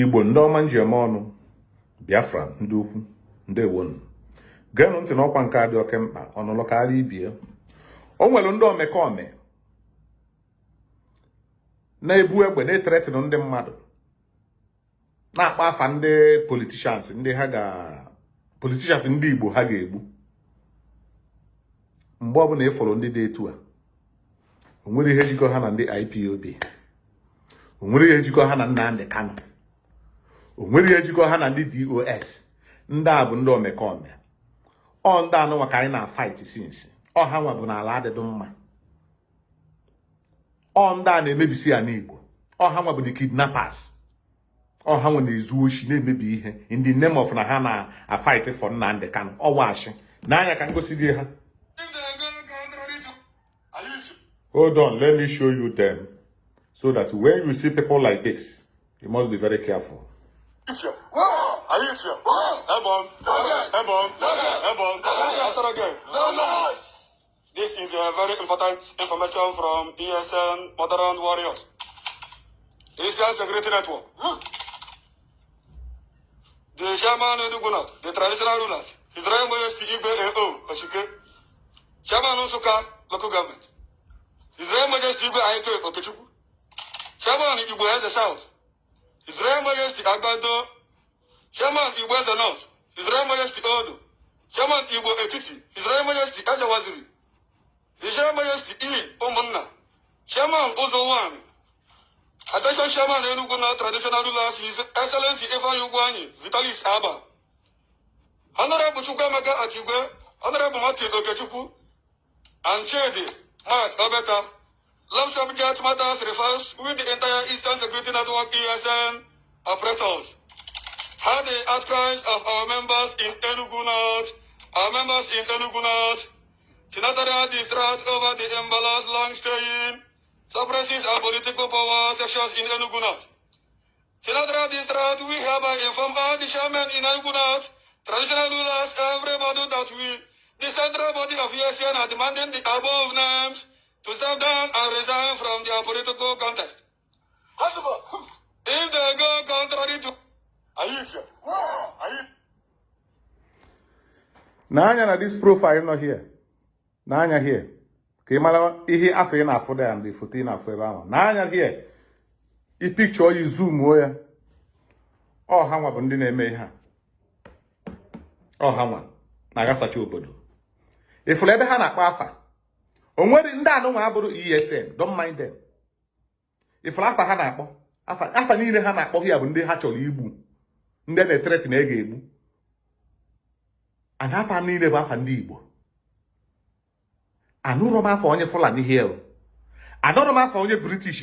igbo ndị ọma njem ọnụ. Biafra ndị ukwu ndewonu. Geenụ ntị n'ọkwa nke a dị oke mkpa ọnụlụ ibie o nwere ndị omekome na-ebu egbe na-eteretịnụ ndị mmadụ na-akpa afa ndị politishans ndị ha ga politishans ndị igbo ha ga-egbu. Mgbe ọbụla ịfụrụ ndị dị etu a o nwere ihe jikọ ha na ndị IPOB o nwere ihe jikọ ha na Nnamdi Kanu. O nwere ihe jikọ ha na ndị DOS ndị a bụ ndị omekome. Ọ ndị anụnwa ka anyị na-fight since. Ọ ha nwa bụ n'ala adịdị mma. Ọ ndị a na-emebisi ya n'Igbo. Ọ ha nwa bụ the kidnappers. Ọ ha nwe na-ezu oshi na-emebi ihe. The name of na ha na-fight for Nnamdi Kanu. Ọ washi n'anya ka ngosi gị ha. Hold on, let me show you them. So that when you see people like this, you must be very careful. Ephraim. Are you Ephraim? Ebon. Ebon. Ebon. After again. This is a very important information from PSN Modern Warriors. Christian Security Network. The Shaman Enugunat, the traditional rulers, Israel Moyes Igbe AO, Oshike, Shaman Osuka, local government, Israel Moyes Igbe Aike, Okechuku, Shaman Igbo the South, Israel Majesty Agbado, Chairman Igwe Zanot, Israel Majesty Odo, Chairman Igbo Etiti, Israel Majesty Ajawaziri, Israel Majesty E. Omunna, Chairman Ozowami, Attention Chairman Enuguna Traditional Rulers, His Excellency Evan Yugwanyi, Vitalis Abba, Honorable Chukwamaga Atigwe, Honorable Martin Okechukwu, and Chedi Mark Obeta. Love subject matters refers with the entire Eastern Security Network ESN operators. How the outcries of our members in Enugu North, our members in Enugu North, senatorial distraught over the imbalance long-staying suppresses and political power sections in Enugu North. Senatorial distraught, we hereby inform all the chairmen in Enugu North, traditional rulers, everybody that we, the central body of ESN are demanding the above names to step down and resign from their political contest. If they go contrary to n'anya na this profile nọ here? N'anya here. Ka ị mara ihe afọ ị na-afụ da ya ndị foto ị na-afụ ebe ahụ. N'anya here. Ị pikchọ ya zumuo ya. Ọha nwa bụ ndị na-eme ihe a. Ọha nwa na-agasacha obodo. Ịfụrụ ebe ha na-akpọ afa? O nwere ndị anụnwa abụrụ ESN don't mind them. Ịfụrụ afa ha na-akpọ afa niile ha na-akpọ ya bụ ndị ha chọrọ igbu ndị na-etereti na ega egbu ana afa niile bụ afa ndị Igbo. Anụrụ m afa onye Fulani here o. Anụrụ m afa onye British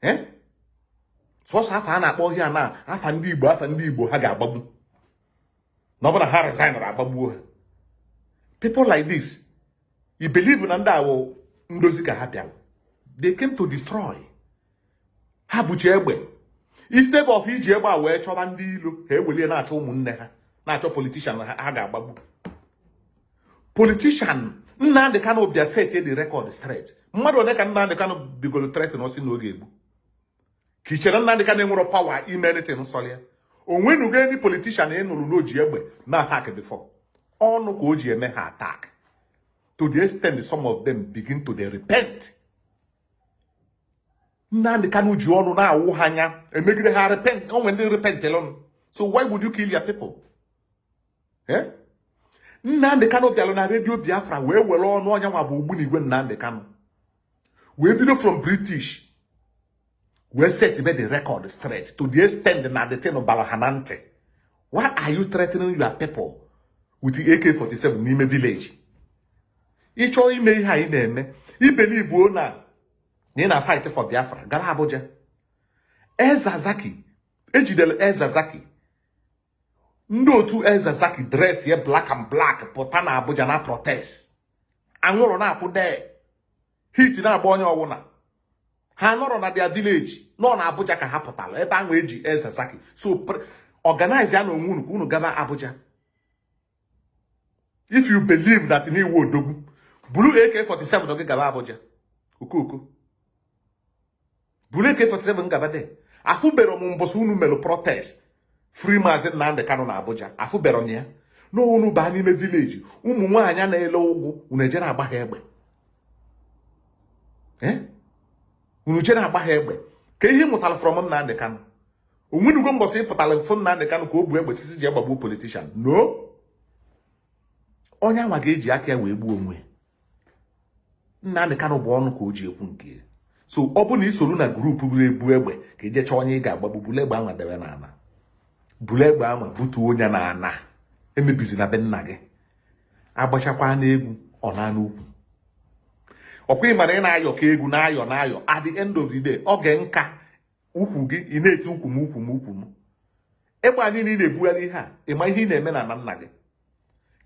eh? Sọsọ afa a na-akpọ ihe a na afa ndị Igbo afa ndị Igbo ha ga-agbagbu. Na ọ bụ ha resign agbagbuo ha. People like this you believe na ndị awụ ndozi ka ha bịara they came to destroy. Ha buchi egbe. Instead of iji egbe a wee chọba ndị ilo ha ewelie na-achọ ụmụnne ha na-achọ politishan ha ga-agbagbu. Politishan Nnamdi Kanu bịa set the record straight. Mmadụ one ka Nnamdi Kanu bigoro tret na osi na oge egbu ka i chere Nnamdi Kanu enwere pawa ime anything nsọrọ ya. O politishan ị nụrụ n'oji egbe na attack before. Ọnụ ka o ji eme ha attack. To the extent some of them begin to dey repent. Nnamdi Kanu ji ọnụ na-awụ ha anya emegide ha repent onwe ndị repentelụnụ so why would you kill your people? Eh? Nnamdi Kanu bịalụ na redio Biafra wee were ọnụ ọnya nwa bụ ogbunigwe Nnamdi Kanu. Wee bido from British. Wee set be the record straight. To the extent na the thing bara ha na ntị. Why are you threatening your people with the AK47 n'ime village. Ị chọọ ime ihe anyị na-eme ibelivuo na ị na fight for Biafra gara Abuja. Ezazaki ejidere Ezazaki ndị otu Ezazaki dress ya black and black pụta na Abuja na protest. Anwụrụ na-akwụ dee. Hit na-agba onye ọwụna. Ha nọrọ na their village nọ na Abuja ka ha pụtara ebe ahụ eji Ezazaki so organize ya na onwe unu ka unu gaba Abuja. If you believe that n'iwu odogwu buru AK47 gị gaba Abuja okoko buru AK47 gabade afụbere m mbọsị unu mere protest. Free maazị Nnamdị Kanụ na Abuja. Afụbere m ya. Na unu baa n'ime vileji ụmụ nwaanyị na-ele ụgwụ unu ejere egbe. Unu jere egbe. Ka ihe mụtara from Nnamdị Kanụ onwenugo mbọsị ịpụtara fụ Nnamdị Kanụ ka o bu egbe sisi ji agbagbuo politishan no. Onye anwa ga-eji aka ya wee gbuo onwe Nnamdị Kanụ bụ ọnụ ka o ji ekwu nke so ọ bụ na isoro na grupu buru ebu egbe ka ije chọọ onye ị ga-agbagbu bulu egbe anwa debe n'ala. Bulu egbe anwa butuo onye na ana emebizi na be nna gị. Agbachakwa n'egwu ọ na n'ukwu. Ọkwa ịmara ị na-ayọ ka egwu na-ayọ na-ayọ. At the end of the day ga nka ukwu gị ị na-eti ukwu m ukwu m ukwu m egbe a niile ị na-ebugharị ihe a ịma ihe ị na-eme na nna gị?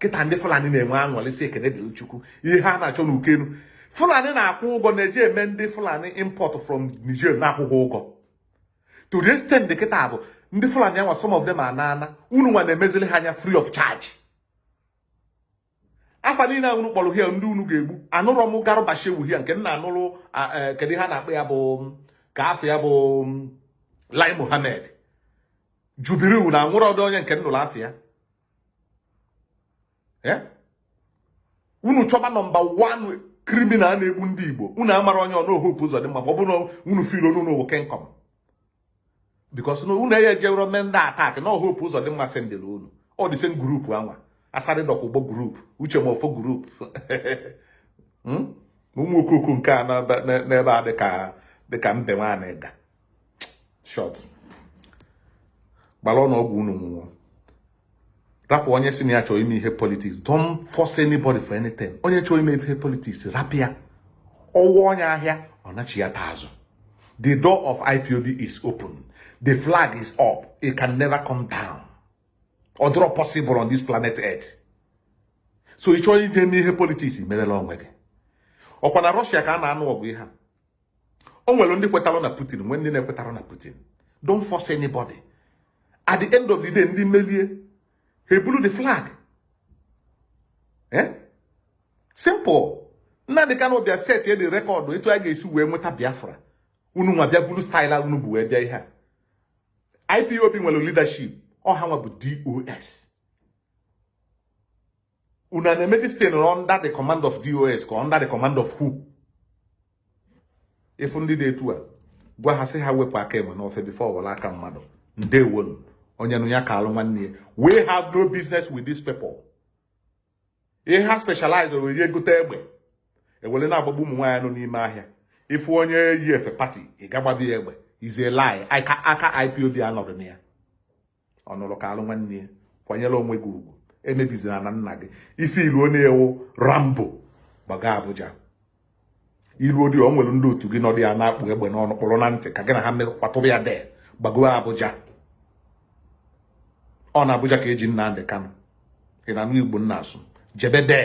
Kịta ndị fulani na-enwe aṅụrị si ekene dịrị chukwu ihe ha na-achọ n'ukenu fulani na-akwụ ụgwọ na-eji eme ndị fulani import from niger na-akwụghị ụgwọ. To the kịta bụ ndị fulani anwa some of them anana unu nwa na-emezili ha anya free of charge. Afa niile a unu kpọrọ hia ndị unu ga-egbu. Anụrọ m garụba shewu hia nke nna anụrụ kedu ha na-akpọ ya bụ ka afọ ya bụ lai mohammed. Jubiriu na anwụrụ ọdụ onye nke nnụrụ afọ ya. Unu chọba nọmba wan kriminal na-egbu ndị igbo. Unu amara onye ọnaohopu ụzọ dị mma ma ọ bụ na unu fil unu wo kenkom bikos na unu enye jewero mee ndị atak na ohopu ụzọ dị mma sendịrị unu. Ọ dị sen grupu anwa. Asarị dọkwa ụgbọ grupu uche mofo grupu ụmụ okoko nke a n'ebe a dịka mbe nwaanyị ga shọt gbara ọnụọgwụ unu nwụọ. Rapụ onye si na ya chọrọ ime ihe politiks don't force anybody for anything. Onye chọrọ ime ihe politiks rapụ ya. Ọwa onye ahịa ọ nachi ya taa azụ. The door of ipob is open. The flag is up. It can never come down. Ọ possible on this planet earth. So ị chọrọ ije n'ihe politiks merela onwe gị. Ọkwa na rọshia ka a na-anụ ọgụ ihe a. O nwere ndị kwetara na putin nwee ndị na-ekwetara na putin. Don't force anybody. At the end of the day ndị melie ha eburu the flag. Eh? Simple. Nnamdị Kanụ bịa set ye the rekọdụ etu a ga-esi wee nweta biafra. Unu nwa bịa buru style unu bụ wee bịa ihe a. Ipob nwere leadership. Ọha nwa bụ dos unu na-eme this thing under the command of dos ka under the command of who? Ịfụ ndị dị etu a gwa ha sị ha wepụ aka enwe n'ofe before were aka mmadụ. Ndewonu onye ya ka alụ nwanne ya. We have no business with these people. Ihe ha specialize were egote egbe. Ewere na-agbagbu ụmụ nwaanyị nọ n'ime ahịa. Ịfụ onye yi efe pati ị gagbabi ya egbe. Ize lie. Aka ipob anọrọ na ya. Ọ nụrụ ka alụ nwanne ya. Kwanyere onwe gị ugwu. Emebizina na nna gị. Ife ilu onye ewu rambo gbaga abuja. Ilu odi o nwere ndị otu gị nọdụ ya na-akpụ egbe n'ọnụ kpụrụ na ntị ka gị na ha kwatụrụ ya de gbago abuja. Ọ na abuja ka eji Nnamdị Kanụ ị na-anụ igbo nna asụ. Jebe de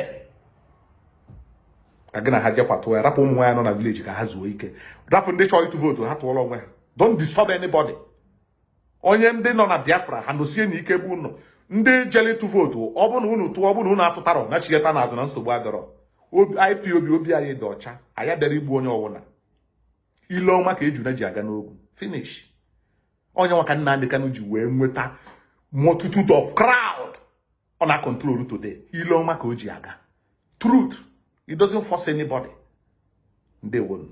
ka gị na ha je kwatụ ya rapụ ụmụ nwaanyị nọ na vileji ka ha zuo ike. Rapụ ndị chọrọ ịtụ vootu ha tụọrọ onwe ha. Don't disturb anybody. Onye ndị nọ na biafra ha nosie na ike bụ ụnọ ndị jele ịtụ vootu ọ bụ na unu tụọ ọ bụ na unu atụtarọ nachigheta n'azụ na nsogbu adọrọ ipob obi anyị dị ọcha. Anyị bịara igbu onye ọbụla ile ọma ka ejuna ji aga n'ogwu. Finish. Onye nwa ka Nnamdị Kanụ ji wee nweta multitude of crowd ọ na control today. Ile ọma ka o ji aga. Truth it doesn't force anybody. Ndewonu